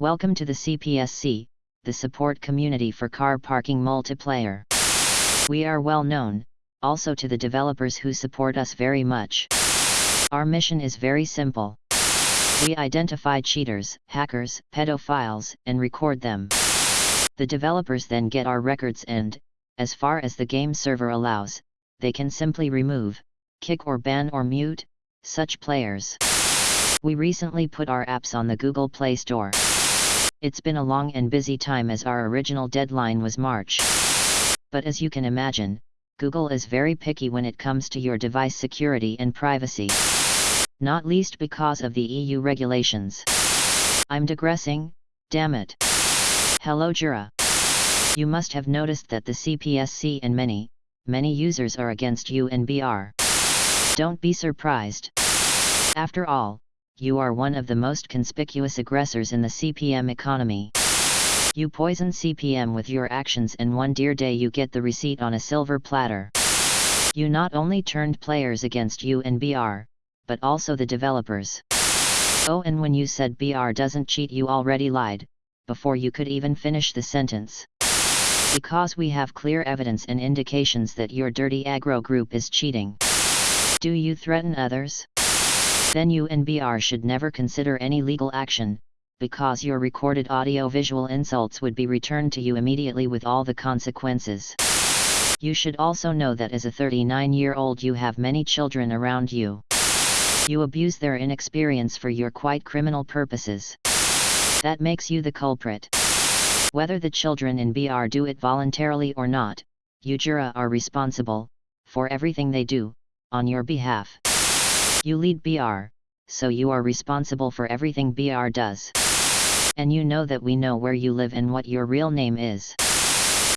Welcome to the CPSC, the support community for car parking multiplayer. We are well known, also to the developers who support us very much. Our mission is very simple. We identify cheaters, hackers, pedophiles, and record them. The developers then get our records and, as far as the game server allows, they can simply remove, kick or ban or mute, such players. We recently put our apps on the Google Play Store. It's been a long and busy time as our original deadline was March. But as you can imagine, Google is very picky when it comes to your device security and privacy. Not least because of the EU regulations. I'm digressing, damn it. Hello Jura. You must have noticed that the CPSC and many, many users are against UNBR. Don't be surprised. After all, you are one of the most conspicuous aggressors in the CPM economy. You poison CPM with your actions and one dear day you get the receipt on a silver platter. You not only turned players against you and BR, but also the developers. Oh and when you said BR doesn't cheat you already lied, before you could even finish the sentence. Because we have clear evidence and indications that your dirty aggro group is cheating. Do you threaten others? Then you and BR should never consider any legal action, because your recorded audio-visual insults would be returned to you immediately with all the consequences. You should also know that as a 39-year-old you have many children around you. You abuse their inexperience for your quite criminal purposes. That makes you the culprit. Whether the children in BR do it voluntarily or not, you jura are responsible, for everything they do, on your behalf. You lead BR, so you are responsible for everything BR does. And you know that we know where you live and what your real name is.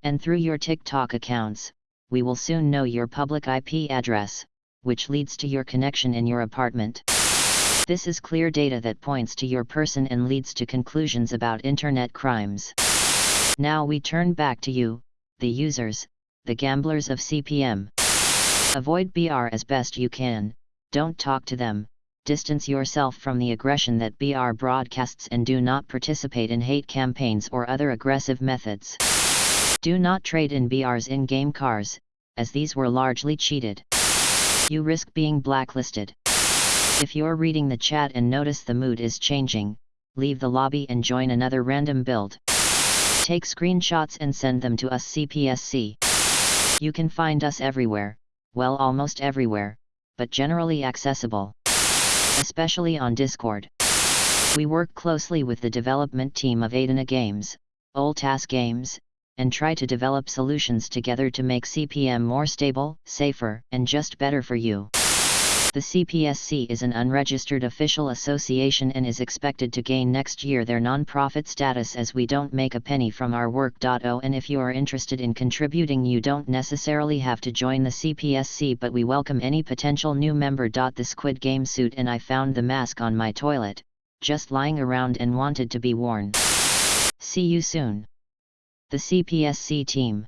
And through your TikTok accounts, we will soon know your public IP address, which leads to your connection in your apartment. This is clear data that points to your person and leads to conclusions about internet crimes. Now we turn back to you, the users, the gamblers of CPM. Avoid BR as best you can, don't talk to them, distance yourself from the aggression that BR broadcasts and do not participate in hate campaigns or other aggressive methods. Do not trade in BR's in-game cars, as these were largely cheated. You risk being blacklisted. If you're reading the chat and notice the mood is changing, leave the lobby and join another random build. Take screenshots and send them to us CPSC. You can find us everywhere, well almost everywhere, but generally accessible. Especially on Discord. We work closely with the development team of Adena Games, Oltas Games, and try to develop solutions together to make CPM more stable, safer, and just better for you. The CPSC is an unregistered official association and is expected to gain next year their non-profit status as we don't make a penny from our work. Oh, and if you are interested in contributing you don't necessarily have to join the CPSC but we welcome any potential new member. The Squid Game suit and I found the mask on my toilet, just lying around and wanted to be worn. See you soon. The CPSC team